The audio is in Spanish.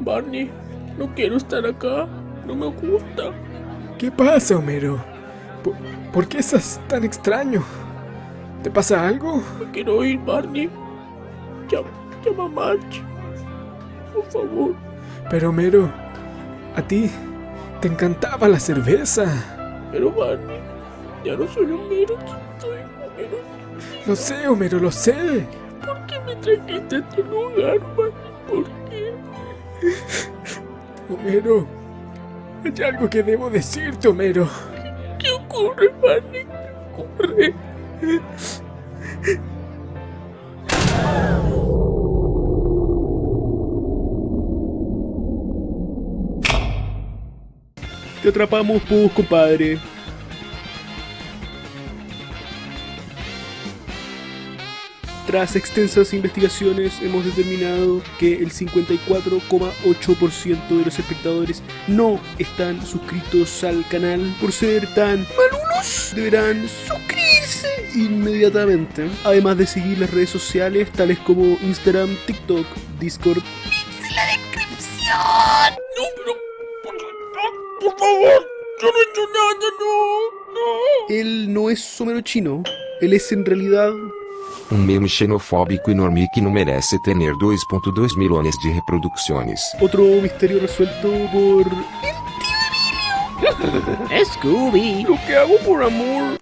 Barney, no quiero estar acá. No me gusta. ¿Qué pasa, Homero? ¿Por, por qué estás tan extraño? ¿Te pasa algo? Me quiero ir, Barney. Llama, llama a Marge. Por favor. Pero, Homero, a ti te encantaba la cerveza. Pero, Barney, ya no soy Homero. Soy Homero. Lo sé, Homero, lo sé. ¿Por qué me trajiste a este lugar, Barney? ¿Por qué? Homero, hay algo que debo decirte, Homero. ¿Qué ocurre, Barney? ¿Qué ocurre? Te atrapamos, pues, compadre. Tras extensas investigaciones hemos determinado que el 54,8% de los espectadores no están suscritos al canal. Por ser tan malunos, deberán suscribirse inmediatamente. Además de seguir las redes sociales tales como Instagram, TikTok, Discord. No, pero. Por, por favor, yo no he hecho nada, no, no. Él no es Homero chino, él es en realidad Um meme xenofóbico enorme que não merece ter 2.2 milhões de reproduções. otro misterio resuelto por Lo que hago por amor